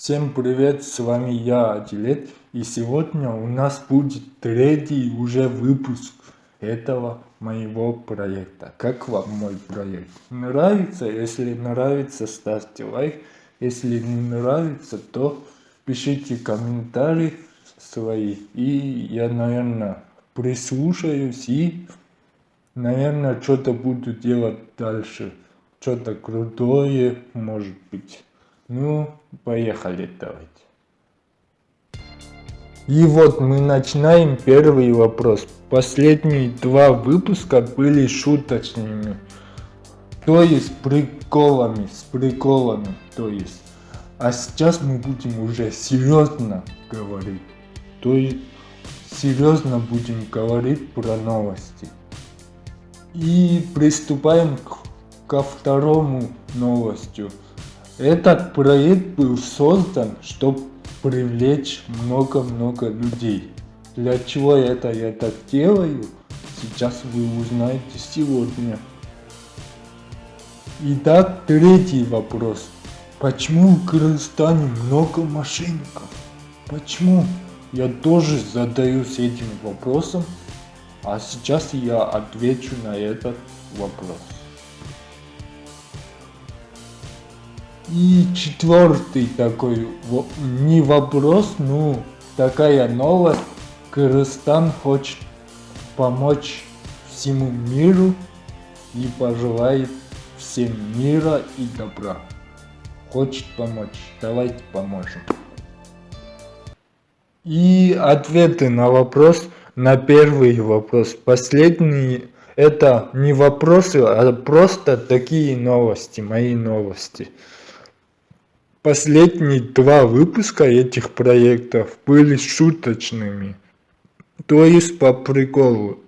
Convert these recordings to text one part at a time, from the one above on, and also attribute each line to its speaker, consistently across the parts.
Speaker 1: Всем привет, с вами я, Адилет, и сегодня у нас будет третий уже выпуск этого моего проекта. Как вам мой проект? Нравится? Если нравится, ставьте лайк. Если не нравится, то пишите комментарии свои. И я, наверное, прислушаюсь и, наверное, что-то буду делать дальше. Что-то крутое, может быть. Ну, поехали, давайте. И вот мы начинаем первый вопрос. Последние два выпуска были шуточными. То есть приколами, с приколами, то есть. А сейчас мы будем уже серьезно говорить. То есть серьезно будем говорить про новости. И приступаем к, ко второму новостью. Этот проект был создан, чтобы привлечь много-много людей. Для чего это я так делаю, сейчас вы узнаете сегодня. Итак, третий вопрос. Почему в Кыргызстане много мошенников? Почему? Я тоже задаюсь этим вопросом, а сейчас я отвечу на этот вопрос. И четвертый такой, не вопрос, ну такая новость. Кыргызстан хочет помочь всему миру и пожелает всем мира и добра. Хочет помочь, давайте поможем. И ответы на вопрос, на первый вопрос. Последний, это не вопросы, а просто такие новости, мои новости. Последние два выпуска этих проектов были шуточными, то есть по приколу.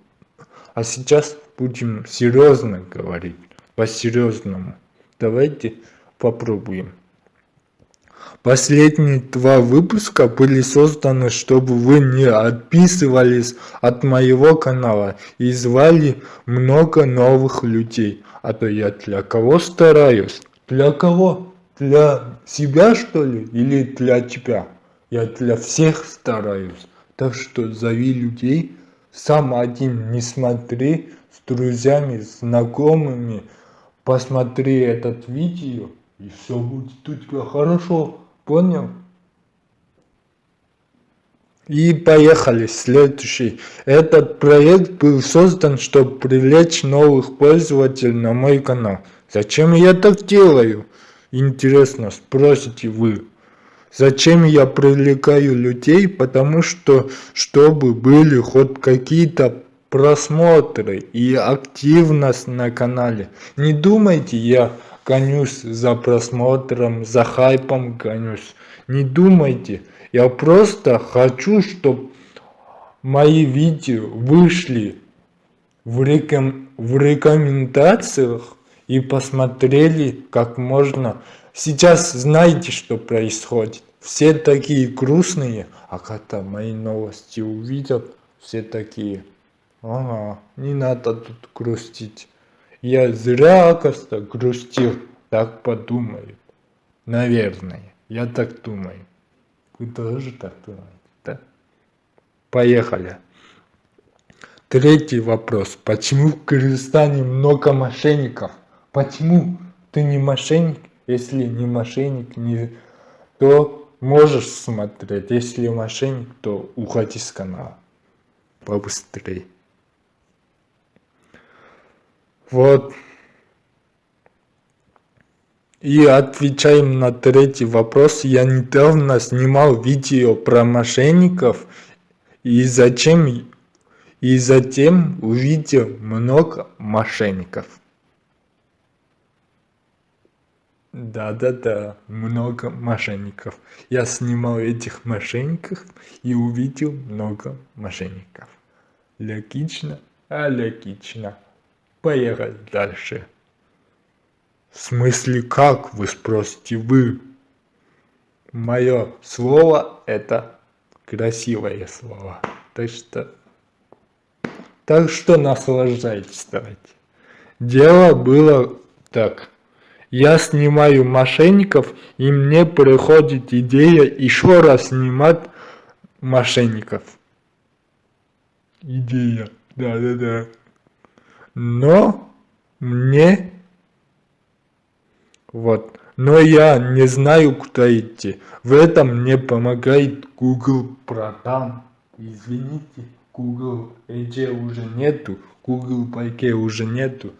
Speaker 1: А сейчас будем серьезно говорить, по-серьезному. Давайте попробуем. Последние два выпуска были созданы, чтобы вы не отписывались от моего канала и звали много новых людей. А то я для кого стараюсь? Для кого? Для себя что ли или для тебя? Я для всех стараюсь. Так что зови людей, сам один не смотри, с друзьями, знакомыми, посмотри этот видео, и все будет у тебя хорошо, понял? И поехали, следующий. Этот проект был создан, чтобы привлечь новых пользователей на мой канал. Зачем я так делаю? Интересно, спросите вы. Зачем я привлекаю людей? Потому что, чтобы были хоть какие-то просмотры и активность на канале. Не думайте, я гонюсь за просмотром, за хайпом гонюсь. Не думайте. Я просто хочу, чтобы мои видео вышли в, реком... в рекомендациях и посмотрели как можно. Сейчас знаете, что происходит. Все такие грустные, а когда мои новости увидят, все такие, ага, не надо тут грустить. Я зря, оказывается, грустил, так подумают. Наверное, я так думаю. Вы тоже так думаете, да? Поехали. Третий вопрос. Почему в Кыргызстане много мошенников? Почему ты не мошенник? Если не мошенник, не... то можешь смотреть. Если мошенник, то уходи с канала. Побыстрее. Вот. И отвечаем на третий вопрос. Я недавно снимал видео про мошенников. И зачем и затем увидел много мошенников. Да-да-да, много мошенников. Я снимал этих мошенников и увидел много мошенников. Логично? А логично. Поехали дальше. В смысле как, вы спросите вы? Мое слово это красивое слово. Так что, так что наслаждайтесь давайте. Дело было так. Я снимаю мошенников, и мне приходит идея еще раз снимать мошенников. Идея, да-да-да. Но мне вот. Но я не знаю, куда идти. В этом мне помогает Google Продам. Извините, Google Edge уже нету, Google Pay уже нету.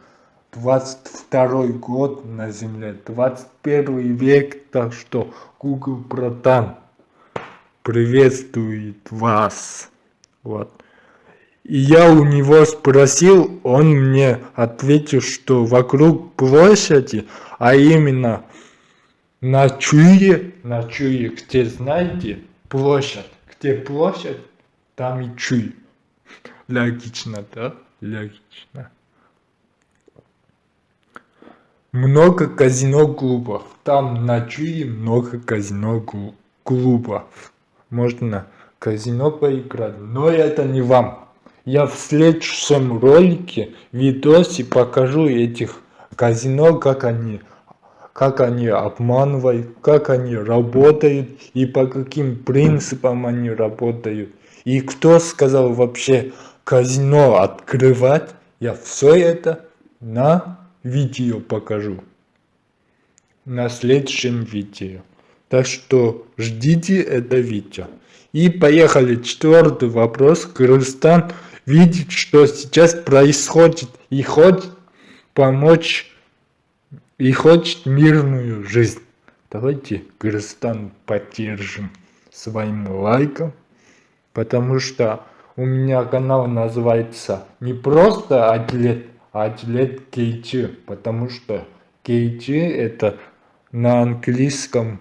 Speaker 1: 22 год на земле, 21 век, так что Google Продам приветствует вас. Вот. И я у него спросил, он мне ответил, что вокруг площади, а именно на Чуе, на Чуе, где знаете, площадь, где площадь, там и Чуй. Логично, да? Логично. Много казино-клубов. Там на Чуе много казино-клубов. Можно казино поиграть, но это не вам. Я в следующем ролике, видосе покажу этих казино, как они, как они обманывают, как они работают и по каким принципам они работают. И кто сказал вообще казино открывать, я все это на видео покажу. На следующем видео. Так что ждите это видео. И поехали. Четвертый вопрос. Кыргызстан видит, что сейчас происходит и хочет помочь, и хочет мирную жизнь. Давайте Кыргызстан поддержим своим лайком, потому что у меня канал называется не просто атлет, атлет Кейчи, потому что Кейчи это на английском,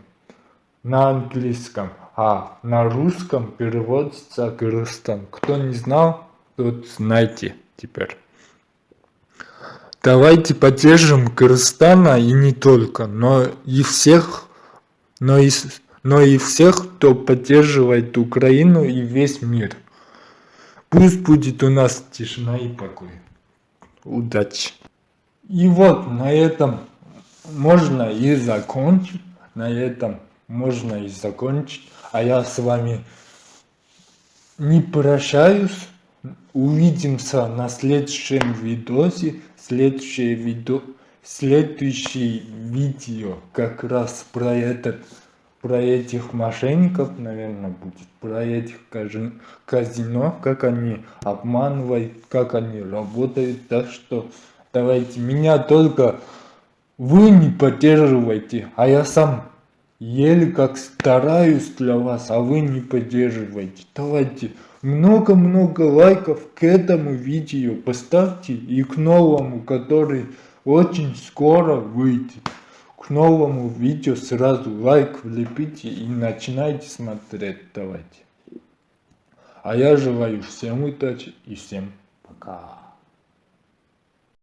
Speaker 1: на английском, а на русском переводится Кыргызстан. Кто не знал, Тут знаете теперь. Давайте поддержим Кыргызстана и не только, но и всех, но и, но и всех, кто поддерживает Украину и весь мир. Пусть будет у нас тишина и покой. Удачи. И вот на этом можно и закончить. На этом можно и закончить. А я с вами не прощаюсь. Увидимся на следующем видосе. Следующее видео, следующее видео как раз про этот, про этих мошенников, наверное, будет. Про этих казино, как они обманывают, как они работают. Так что давайте меня только вы не поддерживайте, а я сам еле как стараюсь для вас, а вы не поддерживаете. Давайте много-много лайков к этому видео поставьте и к новому, который очень скоро выйдет. К новому видео сразу лайк влепите и начинайте смотреть. Давайте. А я желаю всем удачи и всем пока.